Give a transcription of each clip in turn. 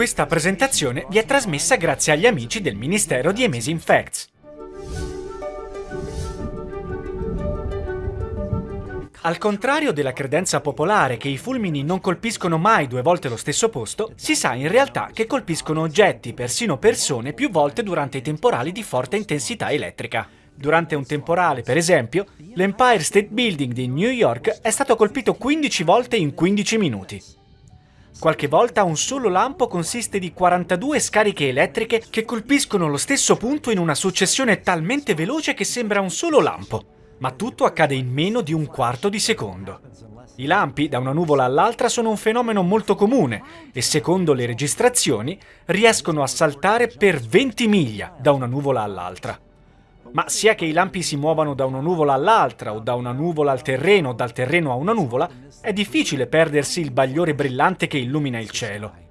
Questa presentazione vi è trasmessa grazie agli amici del Ministero di Amazing Facts. Al contrario della credenza popolare che i fulmini non colpiscono mai due volte lo stesso posto, si sa in realtà che colpiscono oggetti, persino persone, più volte durante i temporali di forte intensità elettrica. Durante un temporale, per esempio, l'Empire State Building di New York è stato colpito 15 volte in 15 minuti. Qualche volta un solo lampo consiste di 42 scariche elettriche che colpiscono lo stesso punto in una successione talmente veloce che sembra un solo lampo ma tutto accade in meno di un quarto di secondo. I lampi da una nuvola all'altra sono un fenomeno molto comune e secondo le registrazioni riescono a saltare per 20 miglia da una nuvola all'altra. Ma sia che i lampi si muovano da una nuvola all'altra o da una nuvola al terreno o dal terreno a una nuvola, è difficile perdersi il bagliore brillante che illumina il cielo.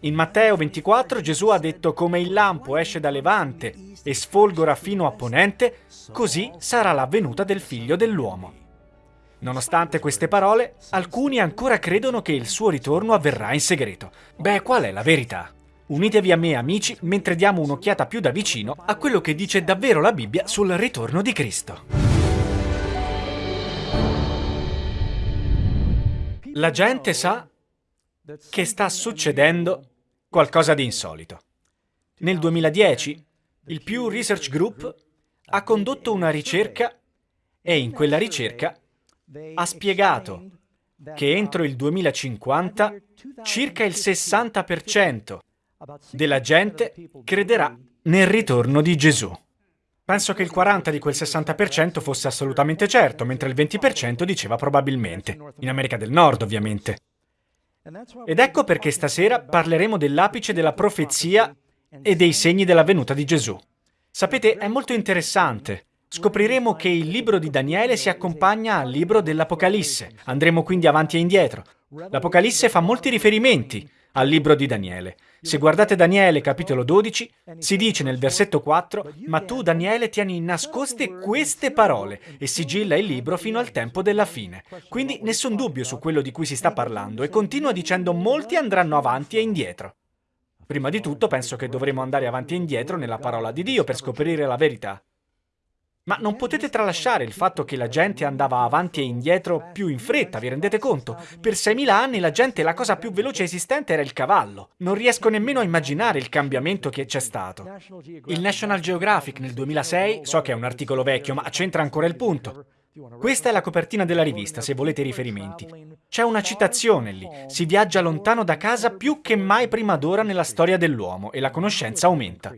In Matteo 24 Gesù ha detto come il lampo esce da levante e sfolgora fino a ponente, così sarà la venuta del figlio dell'uomo. Nonostante queste parole, alcuni ancora credono che il suo ritorno avverrà in segreto. Beh, qual è la verità? Unitevi a me, amici, mentre diamo un'occhiata più da vicino a quello che dice davvero la Bibbia sul ritorno di Cristo. La gente sa che sta succedendo qualcosa di insolito. Nel 2010 il Pew Research Group ha condotto una ricerca e in quella ricerca ha spiegato che entro il 2050 circa il 60% della gente crederà nel ritorno di Gesù. Penso che il 40% di quel 60% fosse assolutamente certo, mentre il 20% diceva probabilmente. In America del Nord, ovviamente. Ed ecco perché stasera parleremo dell'apice della profezia e dei segni della venuta di Gesù. Sapete, è molto interessante. Scopriremo che il libro di Daniele si accompagna al libro dell'Apocalisse. Andremo quindi avanti e indietro. L'Apocalisse fa molti riferimenti al libro di Daniele. Se guardate Daniele capitolo 12, si dice nel versetto 4, ma tu Daniele tieni nascoste queste parole e sigilla il libro fino al tempo della fine. Quindi nessun dubbio su quello di cui si sta parlando e continua dicendo molti andranno avanti e indietro. Prima di tutto penso che dovremo andare avanti e indietro nella parola di Dio per scoprire la verità. Ma non potete tralasciare il fatto che la gente andava avanti e indietro più in fretta, vi rendete conto? Per 6.000 anni la gente la cosa più veloce esistente era il cavallo. Non riesco nemmeno a immaginare il cambiamento che c'è stato. Il National Geographic nel 2006, so che è un articolo vecchio, ma c'entra ancora il punto. Questa è la copertina della rivista, se volete riferimenti. C'è una citazione lì. Si viaggia lontano da casa più che mai prima d'ora nella storia dell'uomo e la conoscenza aumenta.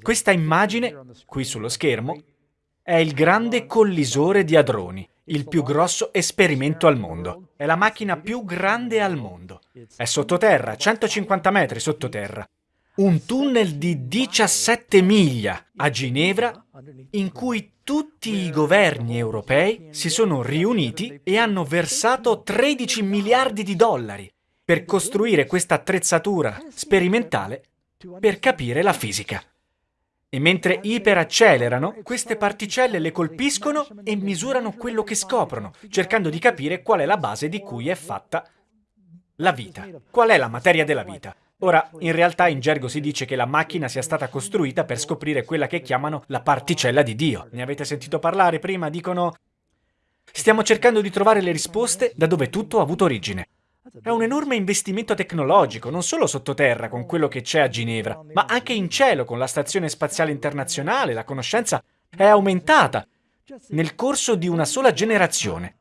Questa immagine, qui sullo schermo, è il grande collisore di hadroni, il più grosso esperimento al mondo. È la macchina più grande al mondo. È sottoterra, 150 metri sottoterra. Un tunnel di 17 miglia a Ginevra in cui tutti i governi europei si sono riuniti e hanno versato 13 miliardi di dollari per costruire questa attrezzatura sperimentale per capire la fisica. E mentre iperaccelerano, queste particelle le colpiscono e misurano quello che scoprono, cercando di capire qual è la base di cui è fatta la vita. Qual è la materia della vita? Ora, in realtà in gergo si dice che la macchina sia stata costruita per scoprire quella che chiamano la particella di Dio. Ne avete sentito parlare prima? Dicono... Stiamo cercando di trovare le risposte da dove tutto ha avuto origine. È un enorme investimento tecnologico, non solo sottoterra con quello che c'è a Ginevra, ma anche in cielo con la Stazione Spaziale Internazionale. La conoscenza è aumentata nel corso di una sola generazione.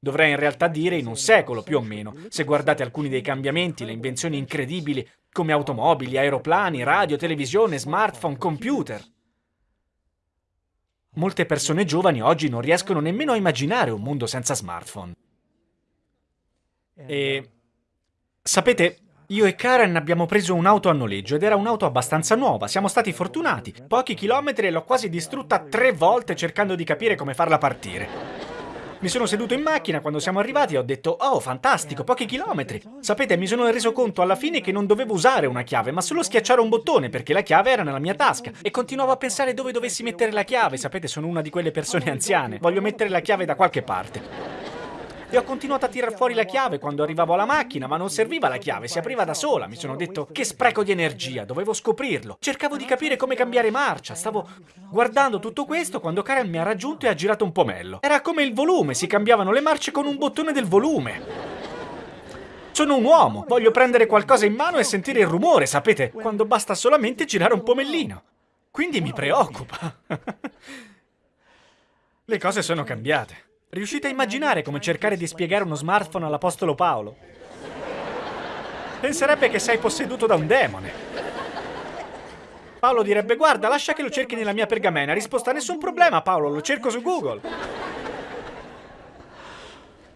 Dovrei in realtà dire in un secolo più o meno, se guardate alcuni dei cambiamenti, le invenzioni incredibili come automobili, aeroplani, radio, televisione, smartphone, computer. Molte persone giovani oggi non riescono nemmeno a immaginare un mondo senza smartphone. E sapete, io e Karen abbiamo preso un'auto a noleggio ed era un'auto abbastanza nuova, siamo stati fortunati. Pochi chilometri e l'ho quasi distrutta tre volte cercando di capire come farla partire. Mi sono seduto in macchina quando siamo arrivati e ho detto «Oh, fantastico, pochi chilometri!» Sapete, mi sono reso conto alla fine che non dovevo usare una chiave, ma solo schiacciare un bottone, perché la chiave era nella mia tasca. E continuavo a pensare dove dovessi mettere la chiave. Sapete, sono una di quelle persone anziane. Voglio mettere la chiave da qualche parte. E ho continuato a tirar fuori la chiave quando arrivavo alla macchina, ma non serviva la chiave, si apriva da sola. Mi sono detto, che spreco di energia, dovevo scoprirlo. Cercavo di capire come cambiare marcia, stavo guardando tutto questo quando Karen mi ha raggiunto e ha girato un pomello. Era come il volume, si cambiavano le marce con un bottone del volume. Sono un uomo, voglio prendere qualcosa in mano e sentire il rumore, sapete, quando basta solamente girare un pomellino. Quindi mi preoccupa. Le cose sono cambiate. Riuscite a immaginare come cercare di spiegare uno smartphone all'Apostolo Paolo? Penserebbe che sei posseduto da un demone. Paolo direbbe, guarda, lascia che lo cerchi nella mia pergamena. Risposta, nessun problema, Paolo, lo cerco su Google.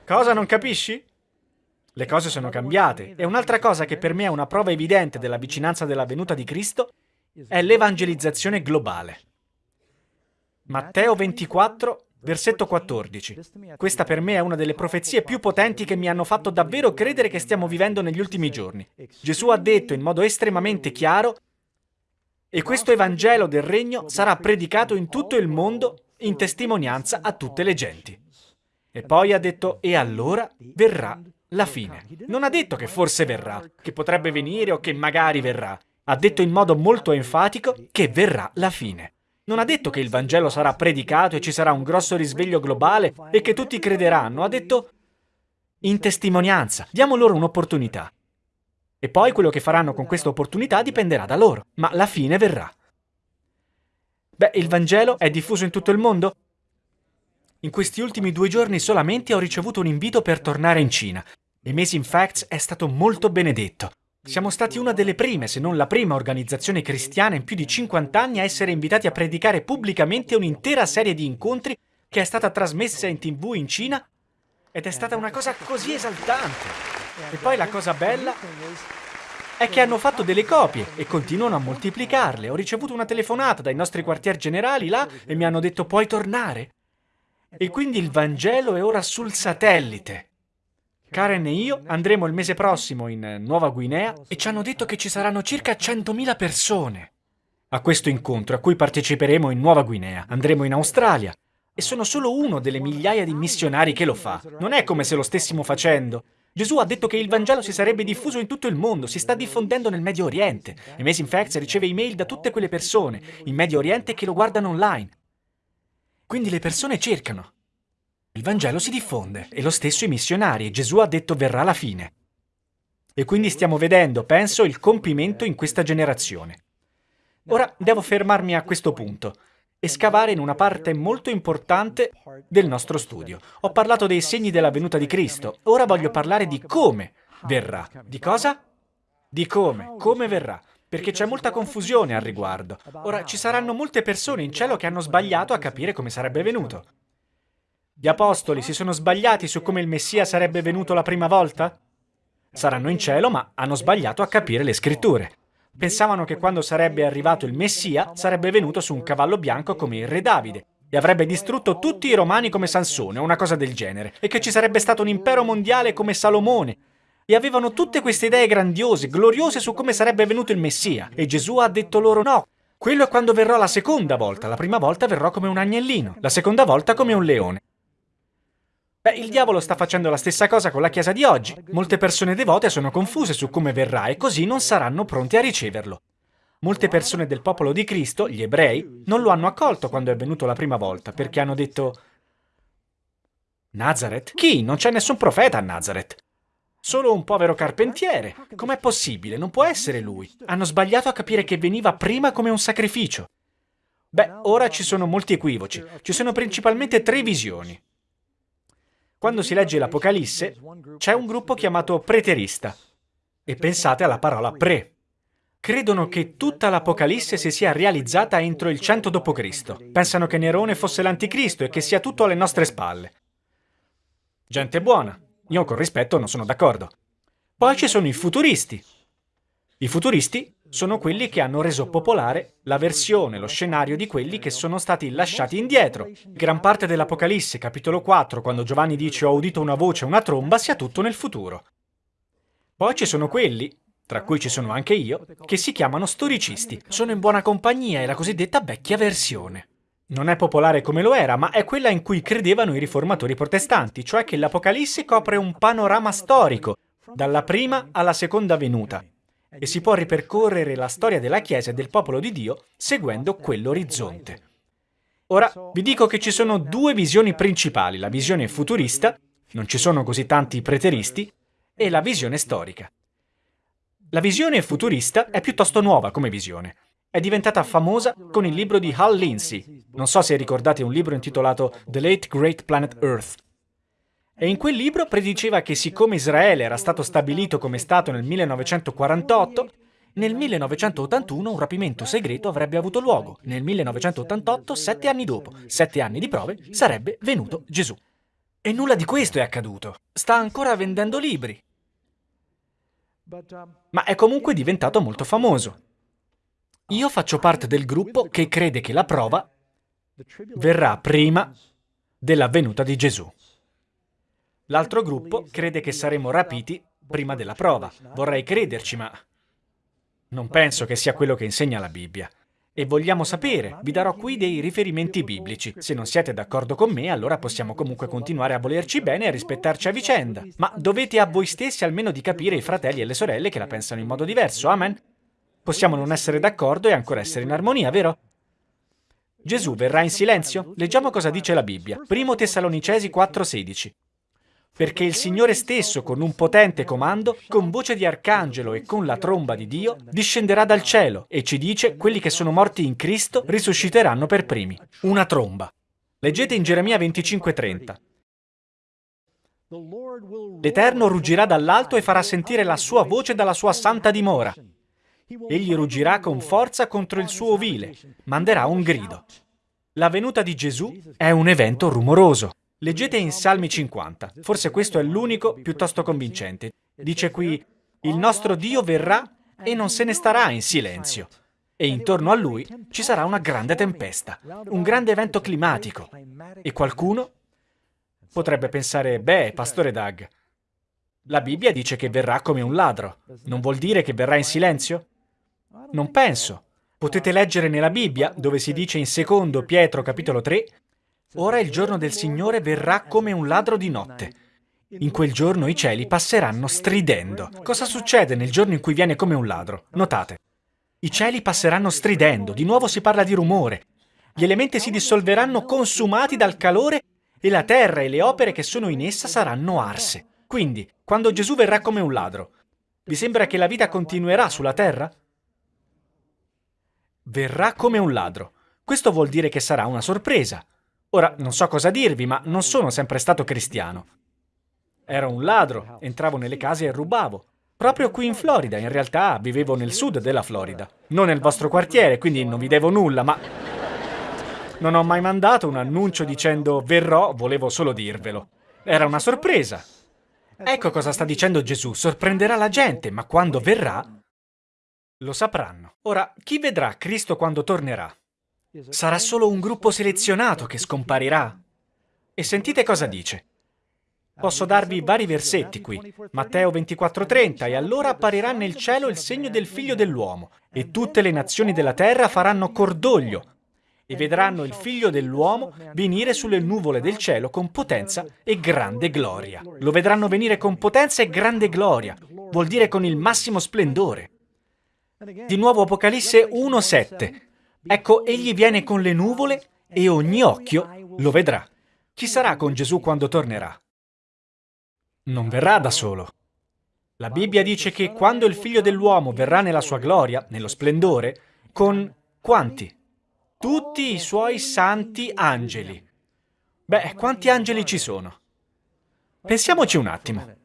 Cosa non capisci? Le cose sono cambiate e un'altra cosa che per me è una prova evidente della vicinanza della venuta di Cristo è l'evangelizzazione globale. Matteo 24, versetto 14. Questa per me è una delle profezie più potenti che mi hanno fatto davvero credere che stiamo vivendo negli ultimi giorni. Gesù ha detto in modo estremamente chiaro e questo Evangelo del Regno sarà predicato in tutto il mondo in testimonianza a tutte le genti. E poi ha detto, e allora verrà la fine. Non ha detto che forse verrà, che potrebbe venire o che magari verrà. Ha detto in modo molto enfatico che verrà la fine. Non ha detto che il Vangelo sarà predicato e ci sarà un grosso risveglio globale e che tutti crederanno. Ha detto in testimonianza. Diamo loro un'opportunità. E poi quello che faranno con questa opportunità dipenderà da loro. Ma la fine verrà. Beh, il Vangelo è diffuso in tutto il mondo? In questi ultimi due giorni solamente ho ricevuto un invito per tornare in Cina. Amazing Facts è stato molto benedetto. Siamo stati una delle prime, se non la prima organizzazione cristiana in più di 50 anni a essere invitati a predicare pubblicamente un'intera serie di incontri che è stata trasmessa in tv in Cina ed è stata una cosa così esaltante. E poi la cosa bella è che hanno fatto delle copie e continuano a moltiplicarle. Ho ricevuto una telefonata dai nostri quartier generali là e mi hanno detto puoi tornare? E quindi il Vangelo è ora sul satellite. Karen e io andremo il mese prossimo in Nuova Guinea e ci hanno detto che ci saranno circa 100.000 persone a questo incontro a cui parteciperemo in Nuova Guinea. Andremo in Australia e sono solo uno delle migliaia di missionari che lo fa. Non è come se lo stessimo facendo. Gesù ha detto che il Vangelo si sarebbe diffuso in tutto il mondo, si sta diffondendo nel Medio Oriente. Amazing Facts riceve email da tutte quelle persone in Medio Oriente che lo guardano online. Quindi le persone cercano. Il Vangelo si diffonde e lo stesso i missionari Gesù ha detto verrà la fine. E quindi stiamo vedendo, penso, il compimento in questa generazione. Ora devo fermarmi a questo punto e scavare in una parte molto importante del nostro studio. Ho parlato dei segni della venuta di Cristo, ora voglio parlare di come verrà. Di cosa? Di come, come verrà perché c'è molta confusione al riguardo. Ora, ci saranno molte persone in cielo che hanno sbagliato a capire come sarebbe venuto. Gli apostoli si sono sbagliati su come il Messia sarebbe venuto la prima volta? Saranno in cielo, ma hanno sbagliato a capire le scritture. Pensavano che quando sarebbe arrivato il Messia sarebbe venuto su un cavallo bianco come il re Davide e avrebbe distrutto tutti i romani come Sansone o una cosa del genere, e che ci sarebbe stato un impero mondiale come Salomone. E avevano tutte queste idee grandiose, gloriose su come sarebbe venuto il Messia. E Gesù ha detto loro no, quello è quando verrò la seconda volta. La prima volta verrò come un agnellino, la seconda volta come un leone. Beh, il diavolo sta facendo la stessa cosa con la Chiesa di oggi. Molte persone devote sono confuse su come verrà e così non saranno pronti a riceverlo. Molte persone del popolo di Cristo, gli ebrei, non lo hanno accolto quando è venuto la prima volta, perché hanno detto Nazareth? Chi? Non c'è nessun profeta a Nazareth. Solo un povero carpentiere. Com'è possibile? Non può essere lui. Hanno sbagliato a capire che veniva prima come un sacrificio. Beh, ora ci sono molti equivoci. Ci sono principalmente tre visioni. Quando si legge l'Apocalisse, c'è un gruppo chiamato preterista. E pensate alla parola pre. Credono che tutta l'Apocalisse si sia realizzata entro il 100 d.C. Pensano che Nerone fosse l'anticristo e che sia tutto alle nostre spalle. Gente buona. Io con rispetto non sono d'accordo. Poi ci sono i futuristi. I futuristi sono quelli che hanno reso popolare la versione, lo scenario di quelli che sono stati lasciati indietro. Gran parte dell'Apocalisse, capitolo 4, quando Giovanni dice ho udito una voce, una tromba, sia tutto nel futuro. Poi ci sono quelli, tra cui ci sono anche io, che si chiamano storicisti. Sono in buona compagnia, è la cosiddetta vecchia versione. non è popolare come lo era, ma è quella in cui credevano i riformatori protestanti, cioè che l'Apocalisse copre un panorama storico, dalla prima alla seconda venuta, e si può ripercorrere la storia della Chiesa e del popolo di Dio seguendo quell'orizzonte. Ora, vi dico che ci sono due visioni principali, la visione futurista, non ci sono così tanti preteristi, e la visione storica. La visione futurista è piuttosto nuova come visione. È diventata famosa con il libro di Hal Lindsey. Non so se ricordate un libro intitolato The Late Great Planet Earth. E in quel libro prediceva che siccome Israele era stato stabilito come Stato nel 1948, nel 1981 un rapimento segreto avrebbe avuto luogo. Nel 1988, sette anni dopo, sette anni di prove, sarebbe venuto Gesù. E nulla di questo è accaduto. Sta ancora vendendo libri. Ma è comunque diventato molto famoso. Io faccio parte del gruppo che crede che la prova verrà prima della venuta di Gesù. L'altro gruppo crede che saremo rapiti prima della prova. Vorrei crederci, ma non penso che sia quello che insegna la Bibbia. E vogliamo sapere, vi darò qui dei riferimenti biblici. Se non siete d'accordo con me, allora possiamo comunque continuare a volerci bene e a rispettarci a vicenda. Ma dovete a voi stessi almeno di capire i fratelli e le sorelle che la pensano in modo diverso, amen? Possiamo non essere d'accordo e ancora essere in armonia, vero? Gesù verrà in silenzio? Leggiamo cosa dice la Bibbia. Primo Tessalonicesi 4,16 perché il Signore stesso, con un potente comando, con voce di arcangelo e con la tromba di Dio, discenderà dal cielo e ci dice quelli che sono morti in Cristo risusciteranno per primi. Una tromba. Leggete in Geremia 25:30. L'Eterno ruggirà dall'alto e farà sentire la sua voce dalla sua santa dimora. Egli ruggirà con forza contro il suo ovile, manderà un grido. La venuta di Gesù è un evento rumoroso. Leggete in Salmi 50, forse questo è l'unico piuttosto convincente. Dice qui, il nostro Dio verrà e non se ne starà in silenzio. E intorno a lui ci sarà una grande tempesta, un grande evento climatico. E qualcuno potrebbe pensare, beh, pastore Doug, la Bibbia dice che verrà come un ladro. Non vuol dire che verrà in silenzio? Non penso. Potete leggere nella Bibbia, dove si dice in secondo Pietro capitolo 3, Ora il giorno del Signore verrà come un ladro di notte. In quel giorno i cieli passeranno stridendo. Cosa succede nel giorno in cui viene come un ladro? Notate. I cieli passeranno stridendo, di nuovo si parla di rumore. Gli elementi si dissolveranno consumati dal calore e la terra e le opere che sono in essa saranno arse. Quindi, quando Gesù verrà come un ladro, vi sembra che la vita continuerà sulla terra? Verrà come un ladro. Questo vuol dire che sarà una sorpresa. Ora, non so cosa dirvi, ma non sono sempre stato cristiano. Ero un ladro, entravo nelle case e rubavo. Proprio qui in Florida, in realtà vivevo nel sud della Florida. Non nel vostro quartiere, quindi non vi devo nulla, ma... Non ho mai mandato un annuncio dicendo verrò, volevo solo dirvelo. Era una sorpresa. Ecco cosa sta dicendo Gesù, sorprenderà la gente, ma quando verrà lo sapranno. Ora, chi vedrà Cristo quando tornerà? Sarà solo un gruppo selezionato che scomparirà. E sentite cosa dice. Posso darvi vari versetti qui. Matteo 24:30 E allora apparirà nel cielo il segno del figlio dell'uomo, e tutte le nazioni della terra faranno cordoglio, e vedranno il figlio dell'uomo venire sulle nuvole del cielo con potenza e grande gloria. Lo vedranno venire con potenza e grande gloria, vuol dire con il massimo splendore. Di nuovo Apocalisse 1:7. Ecco, egli viene con le nuvole e ogni occhio lo vedrà. Chi sarà con Gesù quando tornerà? Non verrà da solo. La Bibbia dice che quando il figlio dell'uomo verrà nella sua gloria, nello splendore, con quanti? Tutti i suoi santi angeli. Beh, quanti angeli ci sono? Pensiamoci un attimo.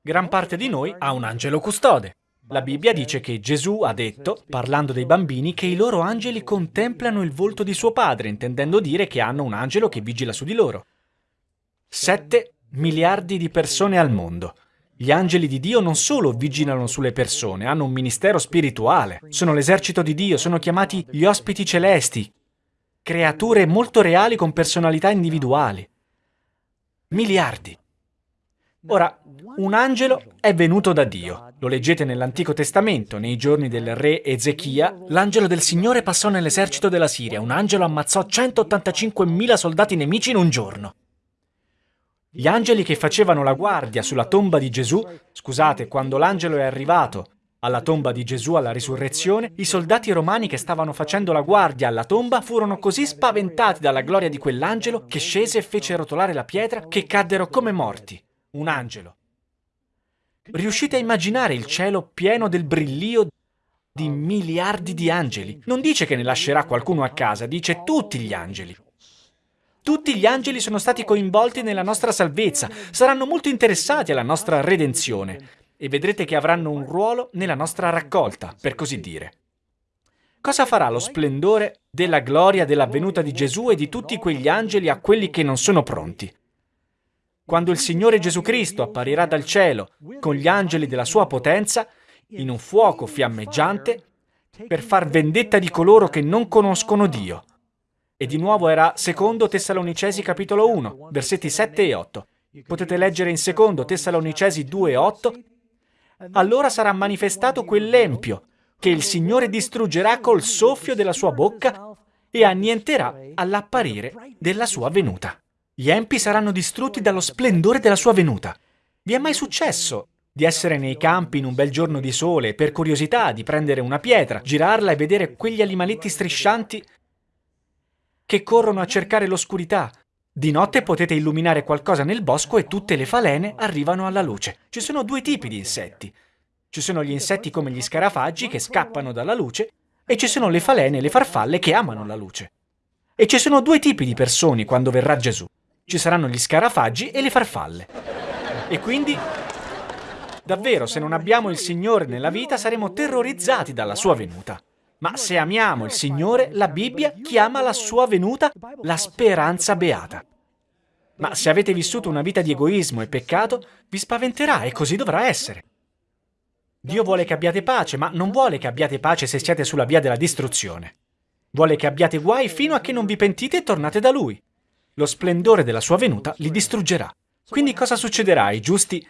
Gran parte di noi ha un angelo custode. La Bibbia dice che Gesù ha detto, parlando dei bambini, che i loro angeli contemplano il volto di suo padre, intendendo dire che hanno un angelo che vigila su di loro. Sette miliardi di persone al mondo. Gli angeli di Dio non solo vigilano sulle persone, hanno un ministero spirituale, sono l'esercito di Dio, sono chiamati gli ospiti celesti, creature molto reali con personalità individuali. Miliardi. Ora, un angelo è venuto da Dio. Lo leggete nell'Antico Testamento, nei giorni del re Ezechia. L'angelo del Signore passò nell'esercito della Siria. Un angelo ammazzò 185.000 soldati nemici in un giorno. Gli angeli che facevano la guardia sulla tomba di Gesù, scusate, quando l'angelo è arrivato alla tomba di Gesù alla risurrezione, i soldati romani che stavano facendo la guardia alla tomba furono così spaventati dalla gloria di quell'angelo che scese e fece rotolare la pietra che caddero come morti. Un angelo. Riuscite a immaginare il cielo pieno del brillio di miliardi di angeli? Non dice che ne lascerà qualcuno a casa, dice tutti gli angeli. Tutti gli angeli sono stati coinvolti nella nostra salvezza, saranno molto interessati alla nostra redenzione e vedrete che avranno un ruolo nella nostra raccolta, per così dire. Cosa farà lo splendore della gloria della venuta di Gesù e di tutti quegli angeli a quelli che non sono pronti? Quando il Signore Gesù Cristo apparirà dal cielo con gli angeli della sua potenza, in un fuoco fiammeggiante, per far vendetta di coloro che non conoscono Dio. E di nuovo era secondo Tessalonicesi capitolo 1, versetti 7 e 8. Potete leggere in secondo Tessalonicesi 2 e 8. Allora sarà manifestato quell'empio che il Signore distruggerà col soffio della sua bocca e annienterà all'apparire della sua venuta. Gli empi saranno distrutti dallo splendore della sua venuta. Vi è mai successo di essere nei campi in un bel giorno di sole per curiosità di prendere una pietra, girarla e vedere quegli animaletti striscianti che corrono a cercare l'oscurità. Di notte potete illuminare qualcosa nel bosco e tutte le falene arrivano alla luce. Ci sono due tipi di insetti. Ci sono gli insetti come gli scarafaggi che scappano dalla luce e ci sono le falene e le farfalle che amano la luce. E ci sono due tipi di persone quando verrà Gesù. Ci saranno gli scarafaggi e le farfalle. E quindi, davvero, se non abbiamo il Signore nella vita saremo terrorizzati dalla sua venuta. Ma se amiamo il Signore, la Bibbia chiama la sua venuta la speranza beata. Ma se avete vissuto una vita di egoismo e peccato, vi spaventerà e così dovrà essere. Dio vuole che abbiate pace, ma non vuole che abbiate pace se siete sulla via della distruzione. Vuole che abbiate guai fino a che non vi pentite e tornate da Lui. Lo splendore della sua venuta li distruggerà. Quindi cosa succederà ai giusti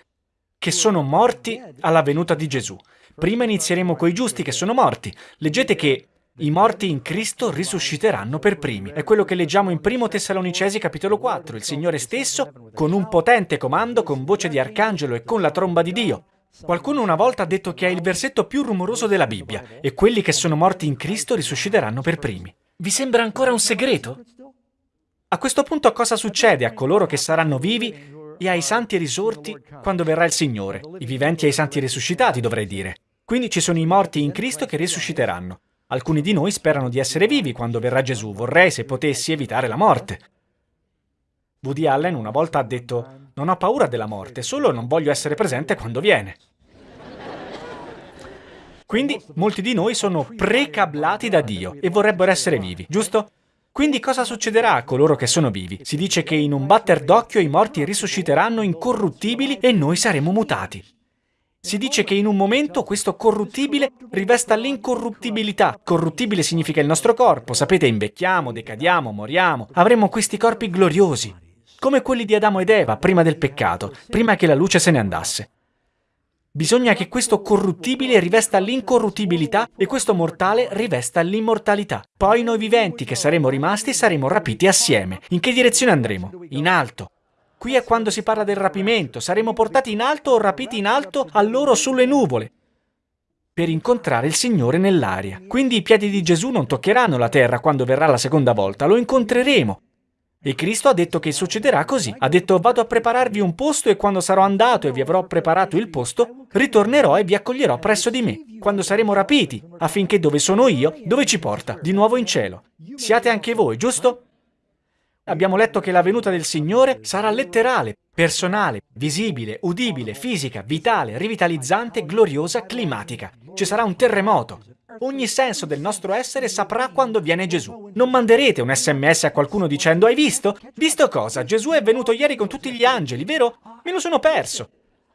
che sono morti alla venuta di Gesù? Prima inizieremo coi giusti che sono morti. Leggete che i morti in Cristo risusciteranno per primi. È quello che leggiamo in 1 Tessalonicesi capitolo 4. Il Signore stesso, con un potente comando, con voce di arcangelo e con la tromba di Dio. Qualcuno una volta ha detto che è il versetto più rumoroso della Bibbia e quelli che sono morti in Cristo risusciteranno per primi. Vi sembra ancora un segreto? A questo punto cosa succede a coloro che saranno vivi e ai santi risorti quando verrà il Signore? I viventi e i santi risuscitati, dovrei dire. Quindi ci sono i morti in Cristo che risusciteranno. Alcuni di noi sperano di essere vivi quando verrà Gesù. Vorrei, se potessi, evitare la morte. Woody Allen una volta ha detto non ho paura della morte, solo non voglio essere presente quando viene. Quindi molti di noi sono precablati da Dio e vorrebbero essere vivi, giusto? Quindi cosa succederà a coloro che sono vivi? Si dice che in un batter d'occhio i morti risusciteranno incorruttibili e noi saremo mutati. Si dice che in un momento questo corruttibile rivesta l'incorruttibilità. Corruttibile significa il nostro corpo, sapete, invecchiamo, decadiamo, moriamo. Avremo questi corpi gloriosi, come quelli di Adamo ed Eva prima del peccato, prima che la luce se ne andasse. Bisogna che questo corruttibile rivesta l'incorruttibilità e questo mortale rivesta l'immortalità. Poi noi viventi che saremo rimasti saremo rapiti assieme. In che direzione andremo? In alto. Qui è quando si parla del rapimento, saremo portati in alto o rapiti in alto a loro sulle nuvole per incontrare il Signore nell'aria. Quindi i piedi di Gesù non toccheranno la terra quando verrà la seconda volta, lo incontreremo. E Cristo ha detto che succederà così. Ha detto vado a prepararvi un posto e quando sarò andato e vi avrò preparato il posto, ritornerò e vi accoglierò presso di me, quando saremo rapiti, affinché dove sono io, dove ci porta? Di nuovo in cielo. Siate anche voi, giusto? Abbiamo letto che la venuta del Signore sarà letterale, personale, visibile, udibile, fisica, vitale, rivitalizzante, gloriosa, climatica. Ci sarà un terremoto. Ogni senso del nostro essere saprà quando viene Gesù. Non manderete un sms a qualcuno dicendo hai visto? Visto cosa? Gesù è venuto ieri con tutti gli angeli, vero? Me lo sono perso.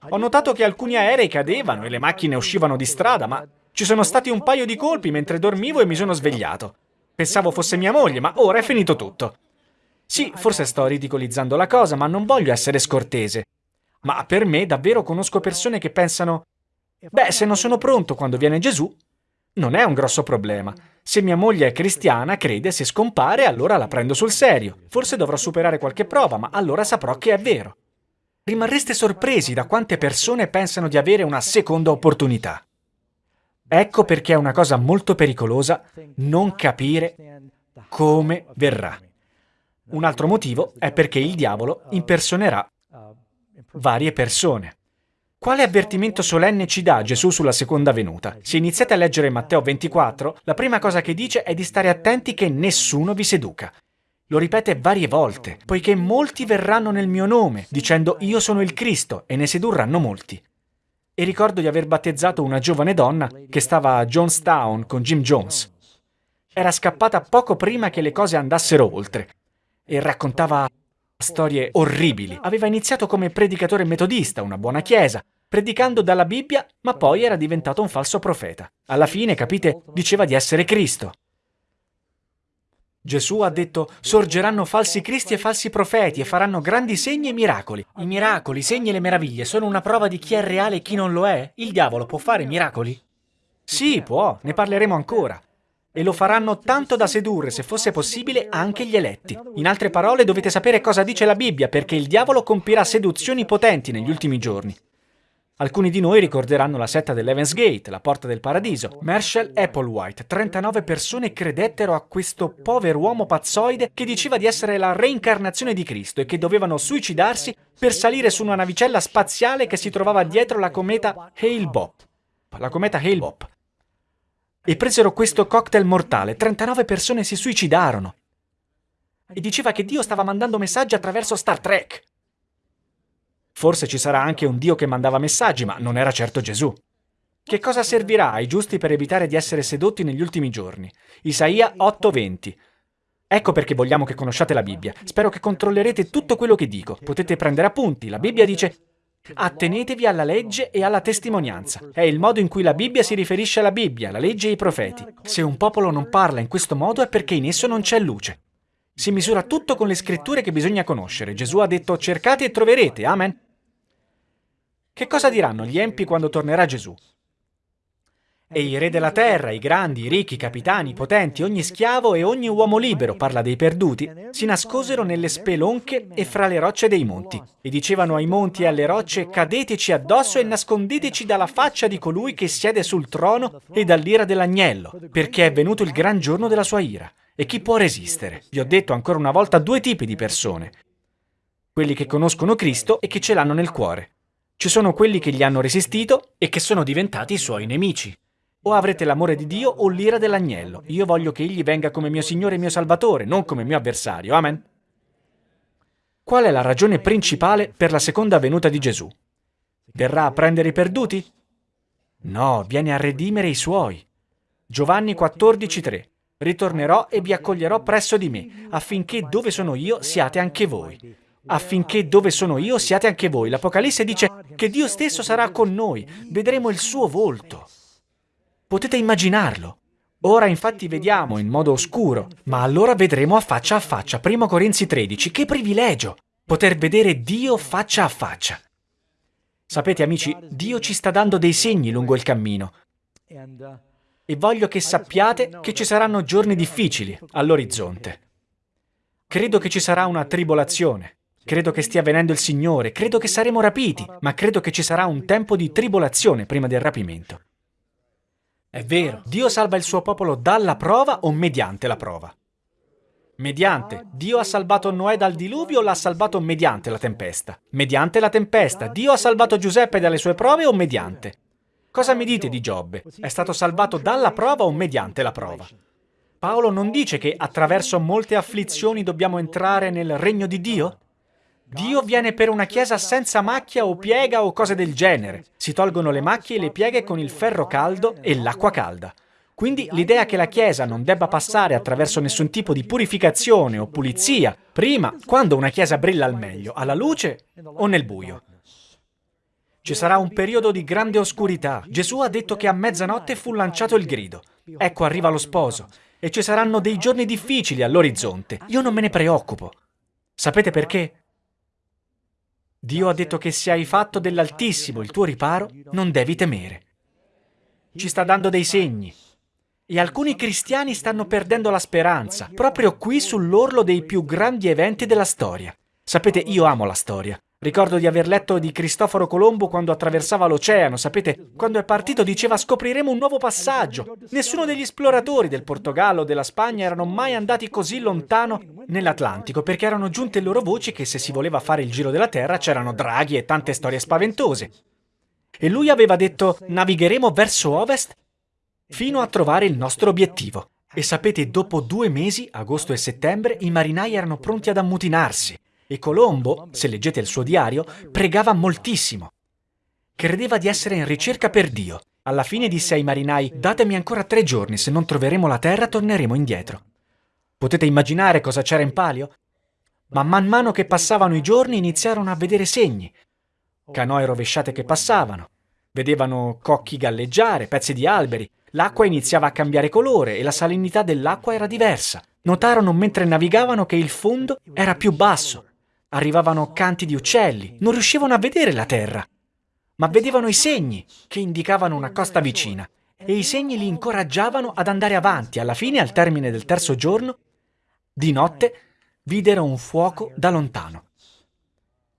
Ho notato che alcuni aerei cadevano e le macchine uscivano di strada, ma ci sono stati un paio di colpi mentre dormivo e mi sono svegliato. Pensavo fosse mia moglie, ma ora è finito tutto. Sì, forse sto ridicolizzando la cosa, ma non voglio essere scortese. Ma per me davvero conosco persone che pensano, beh, se non sono pronto quando viene Gesù, non è un grosso problema. Se mia moglie è cristiana, crede, se scompare, allora la prendo sul serio. Forse dovrò superare qualche prova, ma allora saprò che è vero. Rimarreste sorpresi da quante persone pensano di avere una seconda opportunità. Ecco perché è una cosa molto pericolosa non capire come verrà. Un altro motivo è perché il diavolo impersonerà varie persone. Quale avvertimento solenne ci dà Gesù sulla seconda venuta? Se iniziate a leggere Matteo 24, la prima cosa che dice è di stare attenti che nessuno vi seduca. Lo ripete varie volte, poiché molti verranno nel mio nome, dicendo io sono il Cristo, e ne sedurranno molti. E ricordo di aver battezzato una giovane donna che stava a Jonestown con Jim Jones. Era scappata poco prima che le cose andassero oltre e raccontava storie orribili. Aveva iniziato come predicatore metodista, una buona chiesa, predicando dalla Bibbia, ma poi era diventato un falso profeta. Alla fine, capite, diceva di essere Cristo. Gesù ha detto, sorgeranno falsi cristi e falsi profeti e faranno grandi segni e miracoli. I miracoli, i segni e le meraviglie sono una prova di chi è reale e chi non lo è? Il diavolo può fare miracoli? Sì, può, ne parleremo ancora e lo faranno tanto da sedurre, se fosse possibile, anche gli eletti. In altre parole, dovete sapere cosa dice la Bibbia, perché il diavolo compirà seduzioni potenti negli ultimi giorni. Alcuni di noi ricorderanno la setta dell'Evans Gate, la porta del paradiso. Marshall Applewhite, 39 persone credettero a questo povero uomo pazzoide che diceva di essere la reincarnazione di Cristo e che dovevano suicidarsi per salire su una navicella spaziale che si trovava dietro la cometa Hale-Bopp. La cometa Hale-Bopp e presero questo cocktail mortale. 39 persone si suicidarono. E diceva che Dio stava mandando messaggi attraverso Star Trek. Forse ci sarà anche un Dio che mandava messaggi, ma non era certo Gesù. Che cosa servirà ai giusti per evitare di essere sedotti negli ultimi giorni? Isaia 8:20. Ecco perché vogliamo che conosciate la Bibbia. Spero che controllerete tutto quello che dico. Potete prendere appunti. La Bibbia dice Attenetevi alla legge e alla testimonianza. È il modo in cui la Bibbia si riferisce alla Bibbia, la legge e i profeti. Se un popolo non parla in questo modo è perché in esso non c'è luce. Si misura tutto con le scritture che bisogna conoscere. Gesù ha detto cercate e troverete. Amen. Che cosa diranno gli empi quando tornerà Gesù? E i re della terra, i grandi, i ricchi, i capitani, i potenti, ogni schiavo e ogni uomo libero, parla dei perduti, si nascosero nelle spelonche e fra le rocce dei monti. E dicevano ai monti e alle rocce, cadeteci addosso e nascondeteci dalla faccia di colui che siede sul trono e dall'ira dell'agnello, perché è venuto il gran giorno della sua ira. E chi può resistere? Vi ho detto ancora una volta due tipi di persone. Quelli che conoscono Cristo e che ce l'hanno nel cuore. Ci sono quelli che gli hanno resistito e che sono diventati i suoi nemici. O avrete l'amore di Dio o l'ira dell'agnello. Io voglio che egli venga come mio Signore e mio Salvatore, non come mio avversario. Amen. Qual è la ragione principale per la seconda venuta di Gesù? Verrà a prendere i perduti? No, viene a redimere i suoi. Giovanni 14,3 Ritornerò e vi accoglierò presso di me, affinché dove sono io siate anche voi. Affinché dove sono io siate anche voi. L'Apocalisse dice che Dio stesso sarà con noi, vedremo il suo volto. Potete immaginarlo. Ora infatti vediamo in modo oscuro, ma allora vedremo a faccia a faccia. Primo Corinzi 13, che privilegio! Poter vedere Dio faccia a faccia. Sapete amici, Dio ci sta dando dei segni lungo il cammino. E voglio che sappiate che ci saranno giorni difficili all'orizzonte. Credo che ci sarà una tribolazione. Credo che stia venendo il Signore, credo che saremo rapiti, ma credo che ci sarà un tempo di tribolazione prima del rapimento. È vero, Dio salva il suo popolo dalla prova o mediante la prova? Mediante. Dio ha salvato Noè dal diluvio o l'ha salvato mediante la tempesta? Mediante la tempesta. Dio ha salvato Giuseppe dalle sue prove o mediante? Cosa mi dite di Giobbe? È stato salvato dalla prova o mediante la prova? Paolo non dice che attraverso molte afflizioni dobbiamo entrare nel regno di Dio? Dio viene per una chiesa senza macchia o piega o cose del genere. Si tolgono le macchie e le pieghe con il ferro caldo e l'acqua calda. Quindi l'idea che la Chiesa non debba passare attraverso nessun tipo di purificazione o pulizia, prima, quando una Chiesa brilla al meglio, alla luce o nel buio. Ci sarà un periodo di grande oscurità. Gesù ha detto che a mezzanotte fu lanciato il grido. Ecco arriva lo sposo. E ci saranno dei giorni difficili all'orizzonte. Io non me ne preoccupo. Sapete perché? Dio ha detto che se hai fatto dell'Altissimo il tuo riparo, non devi temere. Ci sta dando dei segni. E alcuni cristiani stanno perdendo la speranza, proprio qui sull'orlo dei più grandi eventi della storia. Sapete, io amo la storia. Ricordo di aver letto di Cristoforo Colombo quando attraversava l'oceano. Sapete, quando è partito diceva scopriremo un nuovo passaggio. Nessuno degli esploratori del Portogallo o della Spagna erano mai andati così lontano nell'Atlantico perché erano giunte loro voci che se si voleva fare il giro della Terra c'erano draghi e tante storie spaventose. E lui aveva detto navigheremo verso ovest fino a trovare il nostro obiettivo. E sapete, dopo due mesi, agosto e settembre, i marinai erano pronti ad ammutinarsi. E Colombo, se leggete il suo diario, pregava moltissimo. Credeva di essere in ricerca per Dio. Alla fine disse ai marinai, datemi ancora tre giorni, se non troveremo la terra torneremo indietro. Potete immaginare cosa c'era in palio? Ma man mano che passavano i giorni iniziarono a vedere segni. Canoe rovesciate che passavano. Vedevano cocchi galleggiare, pezzi di alberi. L'acqua iniziava a cambiare colore e la salinità dell'acqua era diversa. Notarono mentre navigavano che il fondo era più basso Arrivavano canti di uccelli, non riuscivano a vedere la terra, ma vedevano i segni che indicavano una costa vicina e i segni li incoraggiavano ad andare avanti. Alla fine, al termine del terzo giorno, di notte, videro un fuoco da lontano.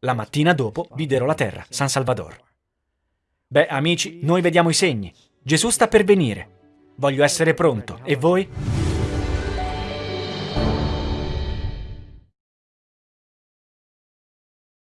La mattina dopo videro la terra, San Salvador. Beh, amici, noi vediamo i segni. Gesù sta per venire. Voglio essere pronto. E voi?